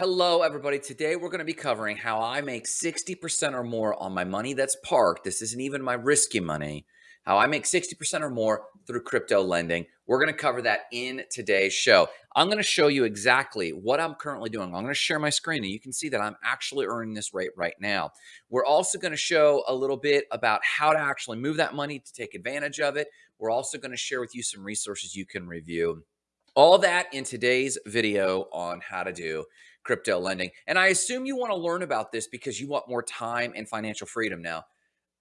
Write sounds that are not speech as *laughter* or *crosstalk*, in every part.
Hello, everybody. Today we're going to be covering how I make 60% or more on my money that's parked. This isn't even my risky money. How I make 60% or more through crypto lending. We're going to cover that in today's show. I'm going to show you exactly what I'm currently doing. I'm going to share my screen and you can see that I'm actually earning this rate right now. We're also going to show a little bit about how to actually move that money to take advantage of it. We're also going to share with you some resources you can review. All that in today's video on how to do crypto lending. And I assume you want to learn about this because you want more time and financial freedom now.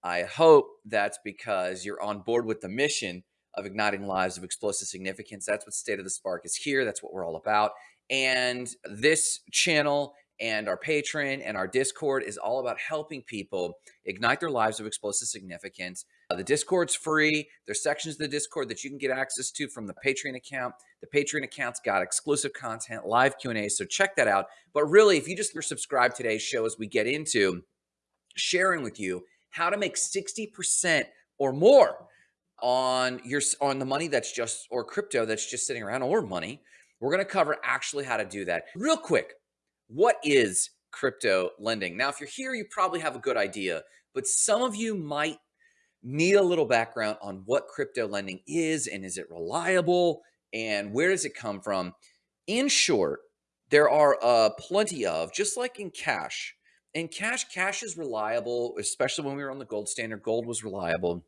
I hope that's because you're on board with the mission of igniting lives of explosive significance. That's what State of the Spark is here. That's what we're all about. And this channel and our Patreon and our Discord is all about helping people ignite their lives of explosive significance. Uh, the Discord's free. There's sections of the Discord that you can get access to from the Patreon account. The Patreon account's got exclusive content, live Q&A, so check that out. But really, if you just subscribe today's show as we get into sharing with you how to make 60% or more on your on the money that's just or crypto that's just sitting around or money. We're going to cover actually how to do that. Real quick, what is crypto lending? Now, if you're here, you probably have a good idea, but some of you might need a little background on what crypto lending is and is it reliable and where does it come from? In short, there are uh, plenty of, just like in cash, in cash, cash is reliable, especially when we were on the gold standard. Gold was reliable.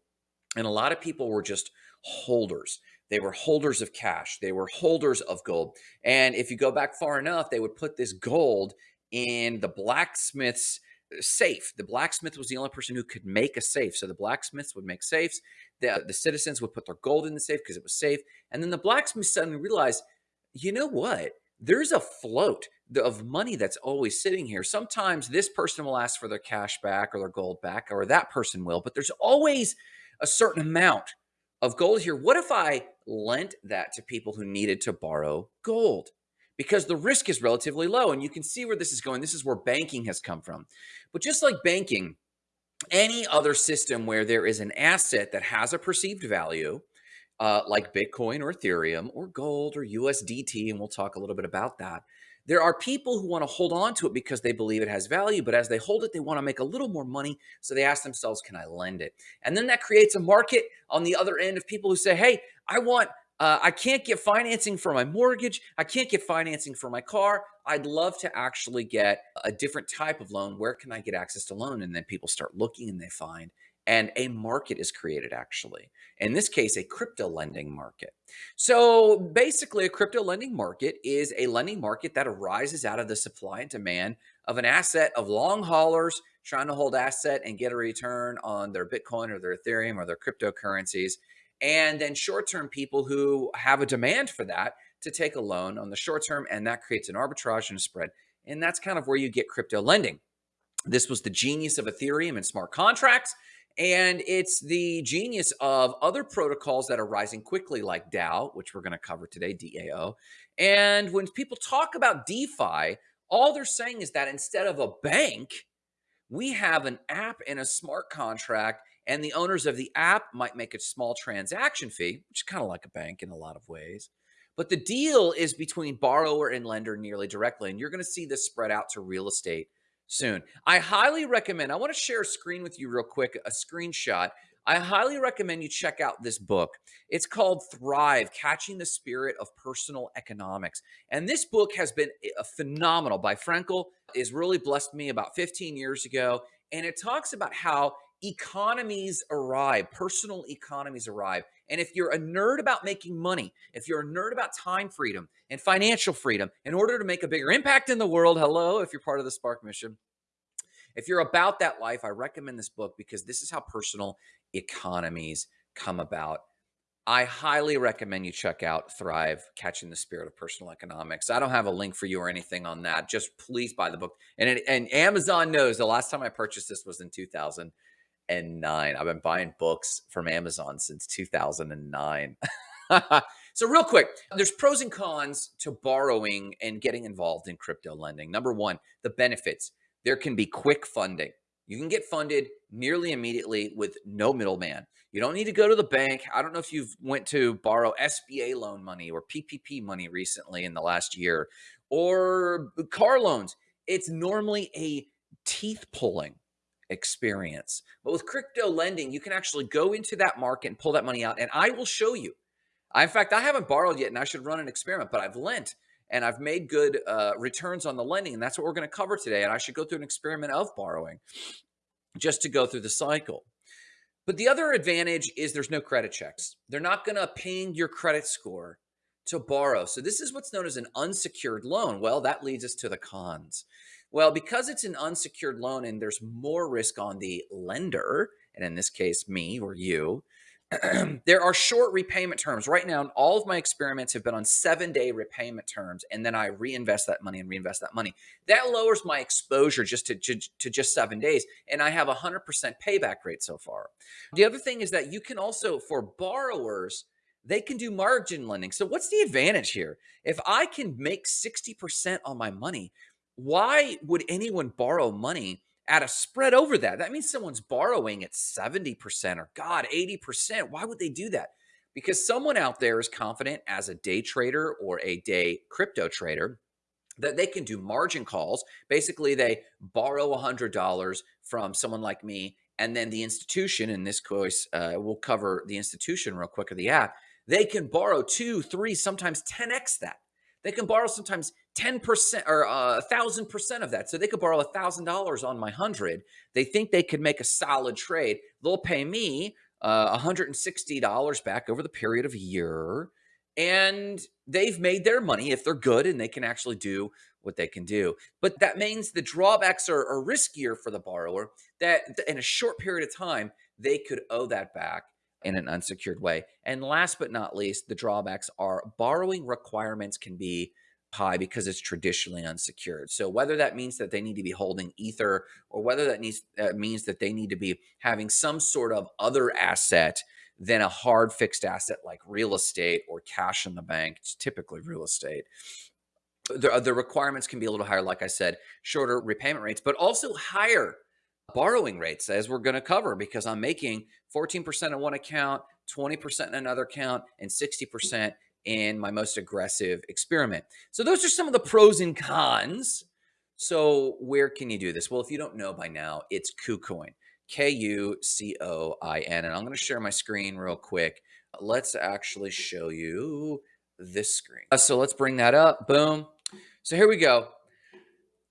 And a lot of people were just holders. They were holders of cash. They were holders of gold. And if you go back far enough, they would put this gold in the blacksmith's safe. The blacksmith was the only person who could make a safe. So the blacksmiths would make safes. The, uh, the citizens would put their gold in the safe because it was safe. And then the blacksmith suddenly realized, you know what? There's a float of money that's always sitting here. Sometimes this person will ask for their cash back or their gold back, or that person will, but there's always a certain amount of gold here. What if I lent that to people who needed to borrow gold? Because the risk is relatively low and you can see where this is going. This is where banking has come from. But just like banking, any other system where there is an asset that has a perceived value, uh, like Bitcoin or Ethereum or gold or USDT, and we'll talk a little bit about that, there are people who want to hold on to it because they believe it has value, but as they hold it, they want to make a little more money. So they ask themselves, can I lend it? And then that creates a market on the other end of people who say, hey, I want uh, I can't get financing for my mortgage. I can't get financing for my car. I'd love to actually get a different type of loan. Where can I get access to loan? And then people start looking and they find and a market is created actually. In this case, a crypto lending market. So basically a crypto lending market is a lending market that arises out of the supply and demand of an asset of long haulers trying to hold asset and get a return on their Bitcoin or their Ethereum or their cryptocurrencies. And then short-term people who have a demand for that to take a loan on the short term and that creates an arbitrage and a spread. And that's kind of where you get crypto lending. This was the genius of Ethereum and smart contracts. And it's the genius of other protocols that are rising quickly, like DAO, which we're going to cover today, DAO. And when people talk about DeFi, all they're saying is that instead of a bank, we have an app and a smart contract, and the owners of the app might make a small transaction fee, which is kind of like a bank in a lot of ways. But the deal is between borrower and lender nearly directly. And you're going to see this spread out to real estate soon. I highly recommend, I want to share a screen with you real quick, a screenshot. I highly recommend you check out this book. It's called Thrive, Catching the Spirit of Personal Economics. And this book has been eh, a phenomenal by Frankl, is really blessed me about 15 years ago. And it talks about how economies arrive, personal economies arrive. And if you're a nerd about making money, if you're a nerd about time freedom and financial freedom, in order to make a bigger impact in the world, hello, if you're part of the Spark mission, if you're about that life, I recommend this book because this is how personal economies come about. I highly recommend you check out Thrive, Catching the Spirit of Personal Economics. I don't have a link for you or anything on that. Just please buy the book. And, it, and Amazon knows the last time I purchased this was in 2000 2009. I've been buying books from Amazon since 2009. *laughs* so real quick, there's pros and cons to borrowing and getting involved in crypto lending. Number one, the benefits. There can be quick funding. You can get funded nearly immediately with no middleman. You don't need to go to the bank. I don't know if you've went to borrow SBA loan money or PPP money recently in the last year or car loans, it's normally a teeth pulling experience. But with crypto lending, you can actually go into that market and pull that money out. And I will show you. I, in fact, I haven't borrowed yet and I should run an experiment, but I've lent and I've made good uh, returns on the lending. And that's what we're going to cover today. And I should go through an experiment of borrowing just to go through the cycle. But the other advantage is there's no credit checks. They're not going to ping your credit score to borrow. So this is what's known as an unsecured loan. Well, that leads us to the cons. Well, because it's an unsecured loan and there's more risk on the lender, and in this case, me or you, *clears throat* there are short repayment terms. Right now, all of my experiments have been on seven day repayment terms, and then I reinvest that money and reinvest that money. That lowers my exposure just to, to, to just seven days, and I have a 100% payback rate so far. The other thing is that you can also, for borrowers, they can do margin lending. So, what's the advantage here? If I can make 60% on my money, why would anyone borrow money? at a spread over that. That means someone's borrowing at 70% or God, 80%. Why would they do that? Because someone out there is confident as a day trader or a day crypto trader that they can do margin calls. Basically, they borrow $100 from someone like me, and then the institution, in this case, uh, we'll cover the institution real quick of the app, they can borrow two, three, sometimes 10x that. They can borrow sometimes 10% or uh, a thousand percent of that. So they could borrow a thousand dollars on my hundred. They think they could make a solid trade. They'll pay me uh, $160 back over the period of a year. And they've made their money if they're good and they can actually do what they can do. But that means the drawbacks are, are riskier for the borrower that in a short period of time, they could owe that back in an unsecured way. And last but not least, the drawbacks are borrowing requirements can be high because it's traditionally unsecured. So whether that means that they need to be holding ether or whether that needs uh, means that they need to be having some sort of other asset than a hard fixed asset like real estate or cash in the bank, typically real estate. The, the requirements can be a little higher, like I said, shorter repayment rates, but also higher borrowing rates, as we're going to cover, because I'm making 14% in one account, 20% in another account, and 60% in my most aggressive experiment. So those are some of the pros and cons. So where can you do this? Well, if you don't know by now, it's KuCoin, K-U-C-O-I-N. And I'm going to share my screen real quick. Let's actually show you this screen. Uh, so let's bring that up. Boom. So here we go.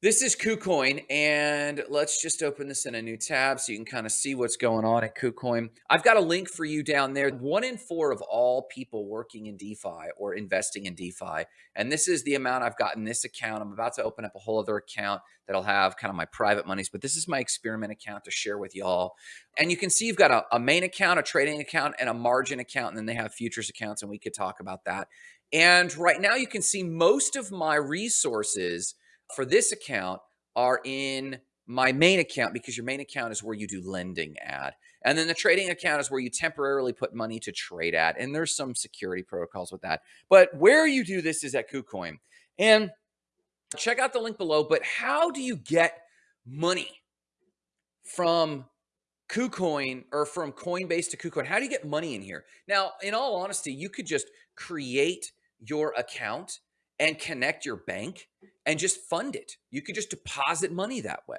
This is KuCoin, and let's just open this in a new tab so you can kind of see what's going on at KuCoin. I've got a link for you down there. One in four of all people working in DeFi or investing in DeFi, and this is the amount I've got in this account. I'm about to open up a whole other account that'll have kind of my private monies, but this is my experiment account to share with y'all. And you can see you've got a, a main account, a trading account, and a margin account, and then they have futures accounts, and we could talk about that. And right now you can see most of my resources – for this account are in my main account because your main account is where you do lending at. And then the trading account is where you temporarily put money to trade at. And there's some security protocols with that. But where you do this is at KuCoin. And check out the link below. But how do you get money from KuCoin or from Coinbase to KuCoin? How do you get money in here? Now, in all honesty, you could just create your account and connect your bank and just fund it. You could just deposit money that way.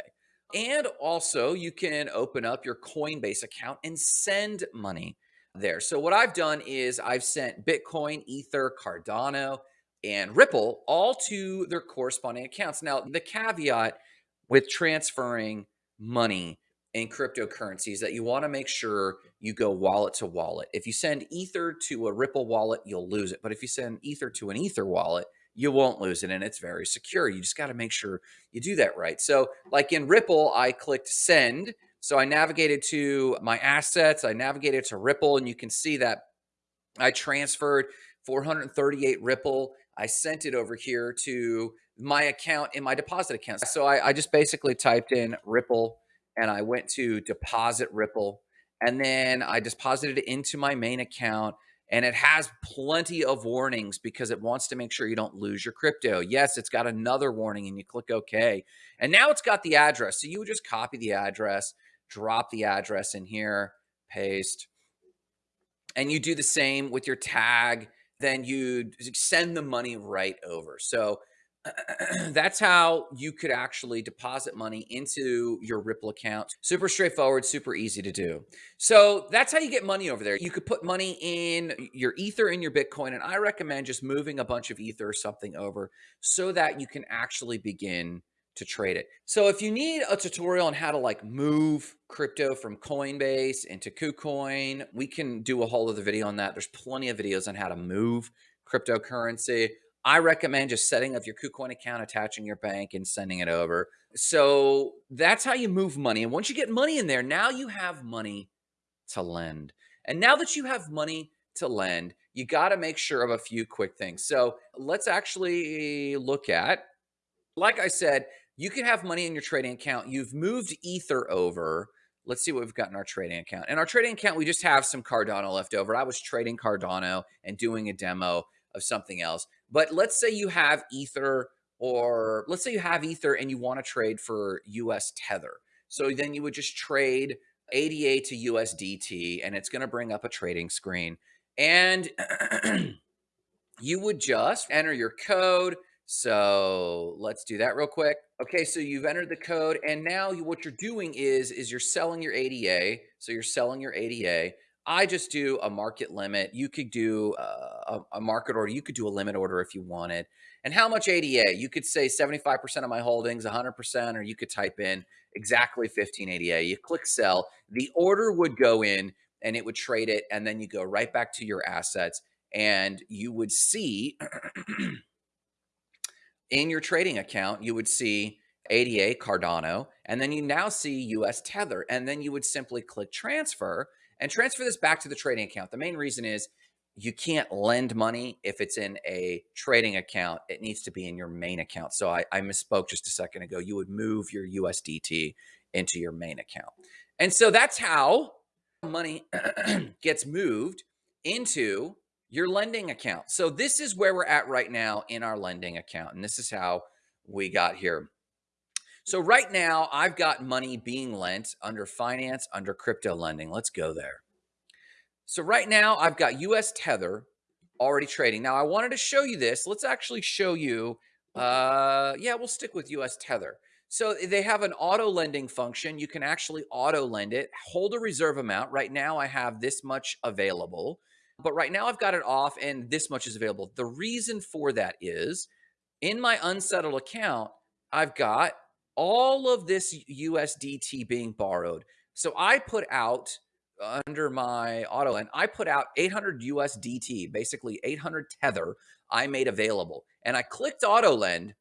And also, you can open up your Coinbase account and send money there. So, what I've done is I've sent Bitcoin, Ether, Cardano, and Ripple all to their corresponding accounts. Now, the caveat with transferring money in cryptocurrencies that you want to make sure you go wallet to wallet. If you send Ether to a Ripple wallet, you'll lose it. But if you send Ether to an Ether wallet, you won't lose it and it's very secure. You just got to make sure you do that right. So like in Ripple, I clicked send. So I navigated to my assets. I navigated to Ripple and you can see that I transferred 438 Ripple. I sent it over here to my account in my deposit account. So I, I just basically typed in Ripple and I went to deposit Ripple and then I deposited it into my main account and it has plenty of warnings because it wants to make sure you don't lose your crypto. Yes, it's got another warning and you click OK. And now it's got the address. So you would just copy the address, drop the address in here, paste. And you do the same with your tag. Then you send the money right over. So *clears throat* that's how you could actually deposit money into your Ripple account. Super straightforward, super easy to do. So that's how you get money over there. You could put money in your Ether in your Bitcoin, and I recommend just moving a bunch of Ether or something over so that you can actually begin to trade it. So if you need a tutorial on how to like move crypto from Coinbase into KuCoin, we can do a whole other video on that. There's plenty of videos on how to move cryptocurrency. I recommend just setting up your KuCoin account, attaching your bank, and sending it over. So that's how you move money. And once you get money in there, now you have money to lend. And now that you have money to lend, you got to make sure of a few quick things. So let's actually look at, like I said, you can have money in your trading account. You've moved Ether over. Let's see what we've got in our trading account. In our trading account, we just have some Cardano left over. I was trading Cardano and doing a demo of something else. But let's say you have Ether or let's say you have Ether and you want to trade for US Tether. So then you would just trade ADA to USDT and it's going to bring up a trading screen. And *clears throat* you would just enter your code. So let's do that real quick. Okay, so you've entered the code and now you, what you're doing is, is you're selling your ADA. So you're selling your ADA. I just do a market limit. You could do uh, a, a, market order. You could do a limit order if you wanted. And how much ADA? You could say 75% of my holdings, 100%, or you could type in exactly 15 ADA. You click sell. The order would go in and it would trade it. And then you go right back to your assets and you would see *clears throat* in your trading account, you would see ADA Cardano, and then you now see US Tether. And then you would simply click transfer and transfer this back to the trading account. The main reason is you can't lend money if it's in a trading account. It needs to be in your main account. So I, I misspoke just a second ago. You would move your USDT into your main account. And so that's how money *clears throat* gets moved into your lending account. So this is where we're at right now in our lending account. And this is how we got here. So right now I've got money being lent under finance, under crypto lending. Let's go there. So right now I've got US Tether already trading. Now I wanted to show you this. Let's actually show you. Uh, yeah, we'll stick with US Tether. So they have an auto lending function. You can actually auto lend it, hold a reserve amount. Right now I have this much available, but right now I've got it off and this much is available. The reason for that is in my unsettled account, I've got all of this USDT being borrowed. So I put out uh, under my auto and I put out 800 USDT, basically 800 tether I made available. And I clicked auto lend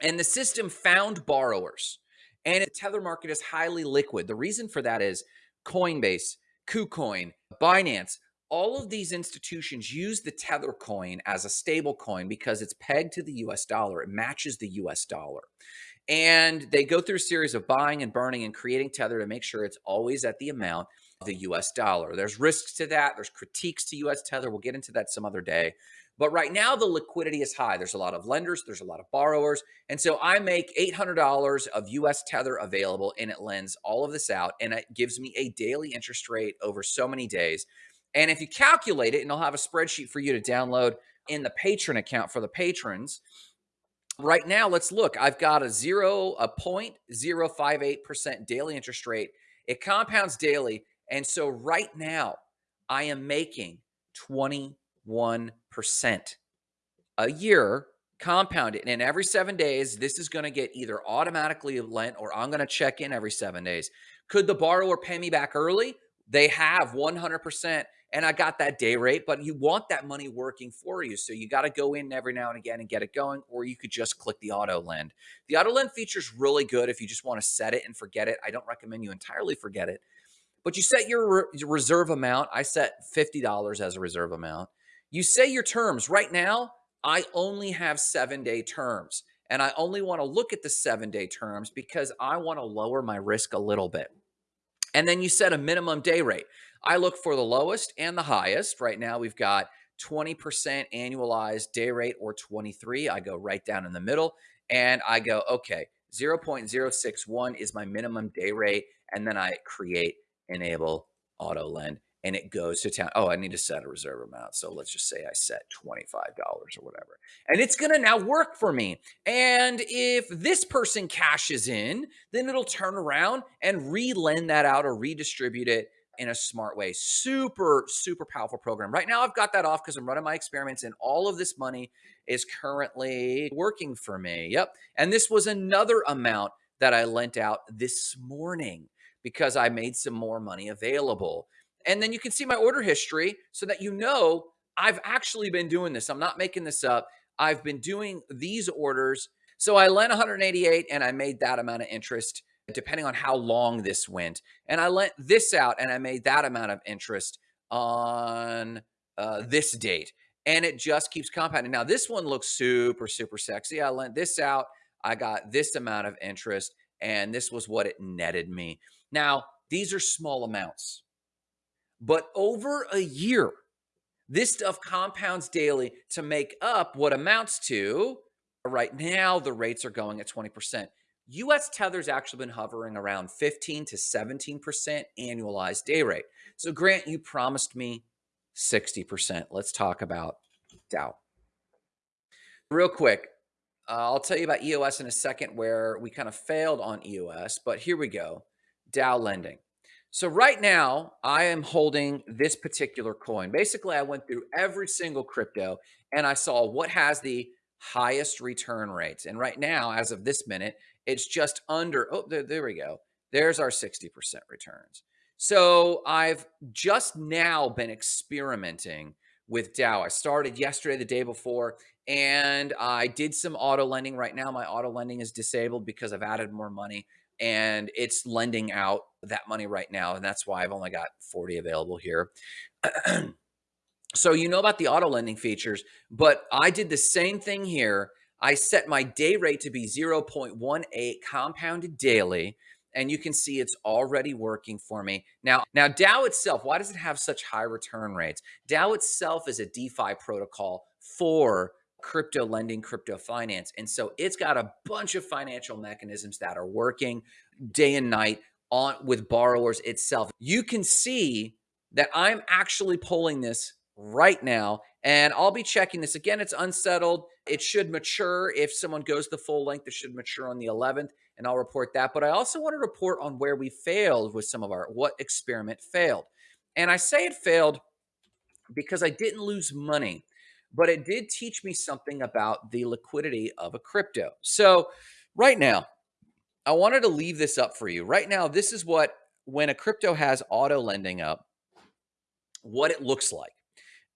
and the system found borrowers. And the tether market is highly liquid. The reason for that is Coinbase, KuCoin, Binance, all of these institutions use the tether coin as a stable coin because it's pegged to the US dollar. It matches the US dollar. And they go through a series of buying and burning and creating Tether to make sure it's always at the amount of the US dollar. There's risks to that. There's critiques to US Tether. We'll get into that some other day. But right now, the liquidity is high. There's a lot of lenders, there's a lot of borrowers. And so I make $800 of US Tether available and it lends all of this out and it gives me a daily interest rate over so many days. And if you calculate it, and I'll have a spreadsheet for you to download in the Patreon account for the patrons, Right now, let's look. I've got a zero, a 0.058% daily interest rate. It compounds daily. And so right now, I am making 21% a year compounded. And every seven days, this is going to get either automatically lent or I'm going to check in every seven days. Could the borrower pay me back early? They have 100% and I got that day rate, but you want that money working for you. So you got to go in every now and again and get it going, or you could just click the auto lend. The auto lend feature is really good if you just want to set it and forget it. I don't recommend you entirely forget it, but you set your re reserve amount. I set $50 as a reserve amount. You say your terms. Right now, I only have seven day terms. And I only want to look at the seven day terms because I want to lower my risk a little bit. And then you set a minimum day rate. I look for the lowest and the highest. Right now, we've got 20% annualized day rate or 23. I go right down in the middle and I go, okay, 0.061 is my minimum day rate. And then I create enable auto lend and it goes to town. Oh, I need to set a reserve amount. So let's just say I set $25 or whatever. And it's going to now work for me. And if this person cashes in, then it'll turn around and re-lend that out or redistribute it in a smart way. Super, super powerful program. Right now, I've got that off because I'm running my experiments and all of this money is currently working for me. Yep. And this was another amount that I lent out this morning because I made some more money available. And then you can see my order history so that you know I've actually been doing this. I'm not making this up. I've been doing these orders. So I lent 188 and I made that amount of interest depending on how long this went. And I lent this out and I made that amount of interest on uh, this date. And it just keeps compounding. Now, this one looks super, super sexy. I lent this out. I got this amount of interest, and this was what it netted me. Now, these are small amounts, but over a year, this stuff compounds daily to make up what amounts to right now the rates are going at 20%. US Tether's actually been hovering around 15 to 17% annualized day rate. So Grant, you promised me 60%. Let's talk about DAO. Real quick, uh, I'll tell you about EOS in a second where we kind of failed on EOS, but here we go. DAO lending. So right now, I am holding this particular coin. Basically, I went through every single crypto and I saw what has the highest return rates. And right now, as of this minute, it's just under, oh, there, there we go. There's our 60% returns. So I've just now been experimenting with DAO. I started yesterday, the day before, and I did some auto lending. Right now, my auto lending is disabled because I've added more money and it's lending out that money right now. And that's why I've only got 40 available here. *clears throat* so you know about the auto lending features, but I did the same thing here. I set my day rate to be 0.18 compounded daily and you can see it's already working for me. Now, now DAO itself, why does it have such high return rates? DAO itself is a DeFi protocol for crypto lending, crypto finance. And so it's got a bunch of financial mechanisms that are working day and night on with borrowers itself. You can see that I'm actually pulling this right now and I'll be checking this again. It's unsettled. It should mature if someone goes the full length. It should mature on the 11th and I'll report that. But I also want to report on where we failed with some of our, what experiment failed. And I say it failed because I didn't lose money but it did teach me something about the liquidity of a crypto. So right now, I wanted to leave this up for you. Right now, this is what, when a crypto has auto lending up, what it looks like.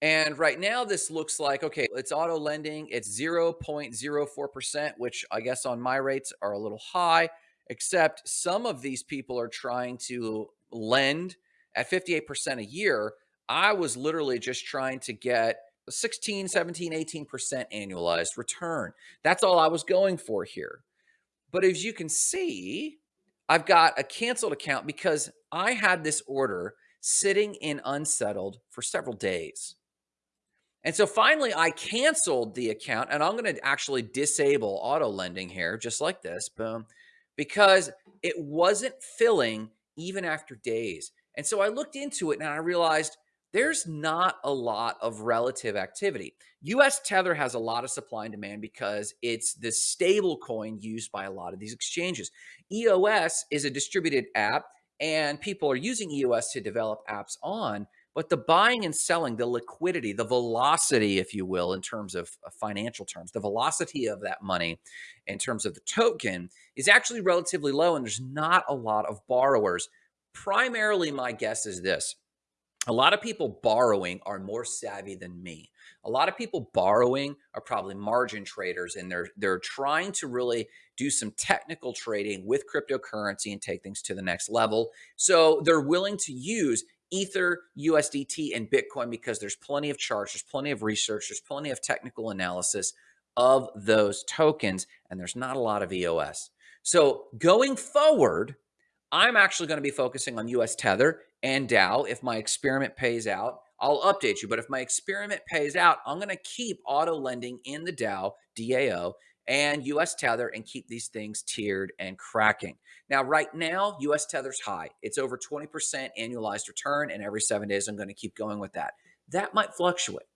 And right now, this looks like, okay, it's auto lending. It's 0.04%, which I guess on my rates are a little high, except some of these people are trying to lend at 58% a year. I was literally just trying to get 16, 17, 18% annualized return. That's all I was going for here. But as you can see, I've got a canceled account because I had this order sitting in unsettled for several days. And so finally I canceled the account and I'm going to actually disable auto lending here, just like this, boom, because it wasn't filling even after days. And so I looked into it and I realized there's not a lot of relative activity. US Tether has a lot of supply and demand because it's the stable coin used by a lot of these exchanges. EOS is a distributed app and people are using EOS to develop apps on, but the buying and selling, the liquidity, the velocity, if you will, in terms of financial terms, the velocity of that money in terms of the token is actually relatively low and there's not a lot of borrowers. Primarily, my guess is this a lot of people borrowing are more savvy than me. A lot of people borrowing are probably margin traders and they're they're trying to really do some technical trading with cryptocurrency and take things to the next level. So they're willing to use Ether, USDT, and Bitcoin because there's plenty of charts, there's plenty of research, there's plenty of technical analysis of those tokens, and there's not a lot of EOS. So going forward, I'm actually going to be focusing on US Tether and DAO. If my experiment pays out, I'll update you. But if my experiment pays out, I'm going to keep auto lending in the DAO, DAO, and US Tether and keep these things tiered and cracking. Now, right now, US Tether's high. It's over 20% annualized return, and every seven days I'm going to keep going with that. That might fluctuate.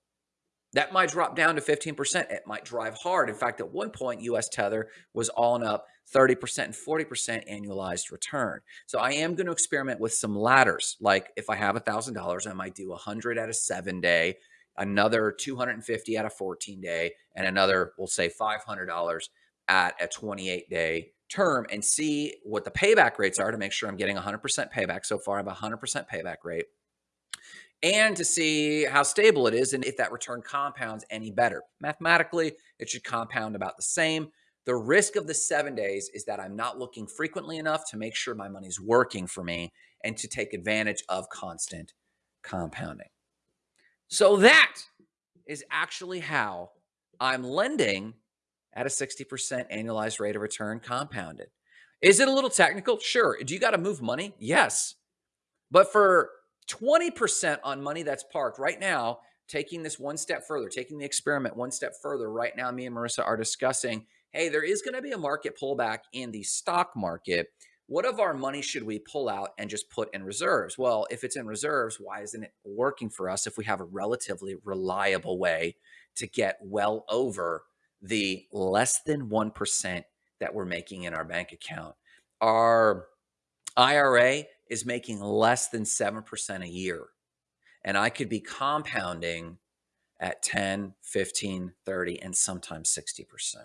That might drop down to 15%. It might drive hard. In fact, at one point, US Tether was all up 30% and 40% annualized return. So I am going to experiment with some ladders. Like if I have $1,000, I might do 100 at a seven day, another 250 at a 14 day, and another, we'll say $500 at a 28 day term and see what the payback rates are to make sure I'm getting 100% payback. So far, I have a 100% payback rate and to see how stable it is and if that return compounds any better. Mathematically, it should compound about the same. The risk of the seven days is that I'm not looking frequently enough to make sure my money's working for me and to take advantage of constant compounding. So that is actually how I'm lending at a 60% annualized rate of return compounded. Is it a little technical? Sure. Do you got to move money? Yes. But for 20% on money that's parked right now, taking this one step further, taking the experiment one step further, right now, me and Marissa are discussing hey, there is going to be a market pullback in the stock market. What of our money should we pull out and just put in reserves? Well, if it's in reserves, why isn't it working for us if we have a relatively reliable way to get well over the less than 1% that we're making in our bank account? Our IRA is making less than 7% a year. And I could be compounding at 10, 15, 30, and sometimes 60%.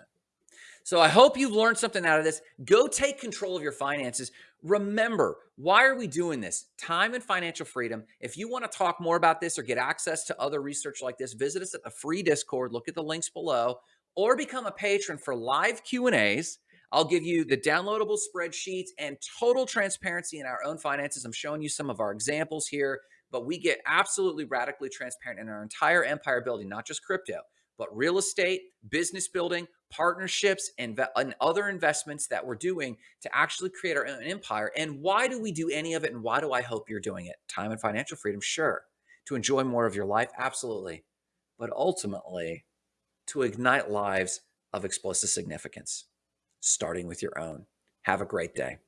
So I hope you've learned something out of this. Go take control of your finances. Remember, why are we doing this? Time and financial freedom. If you want to talk more about this or get access to other research like this, visit us at the free Discord. Look at the links below or become a patron for live Q&As I'll give you the downloadable spreadsheets and total transparency in our own finances. I'm showing you some of our examples here, but we get absolutely radically transparent in our entire empire building, not just crypto, but real estate, business building, partnerships, and, and other investments that we're doing to actually create our own empire. And why do we do any of it? And why do I hope you're doing it? Time and financial freedom, sure. To enjoy more of your life, absolutely. But ultimately, to ignite lives of explosive significance starting with your own. Have a great day.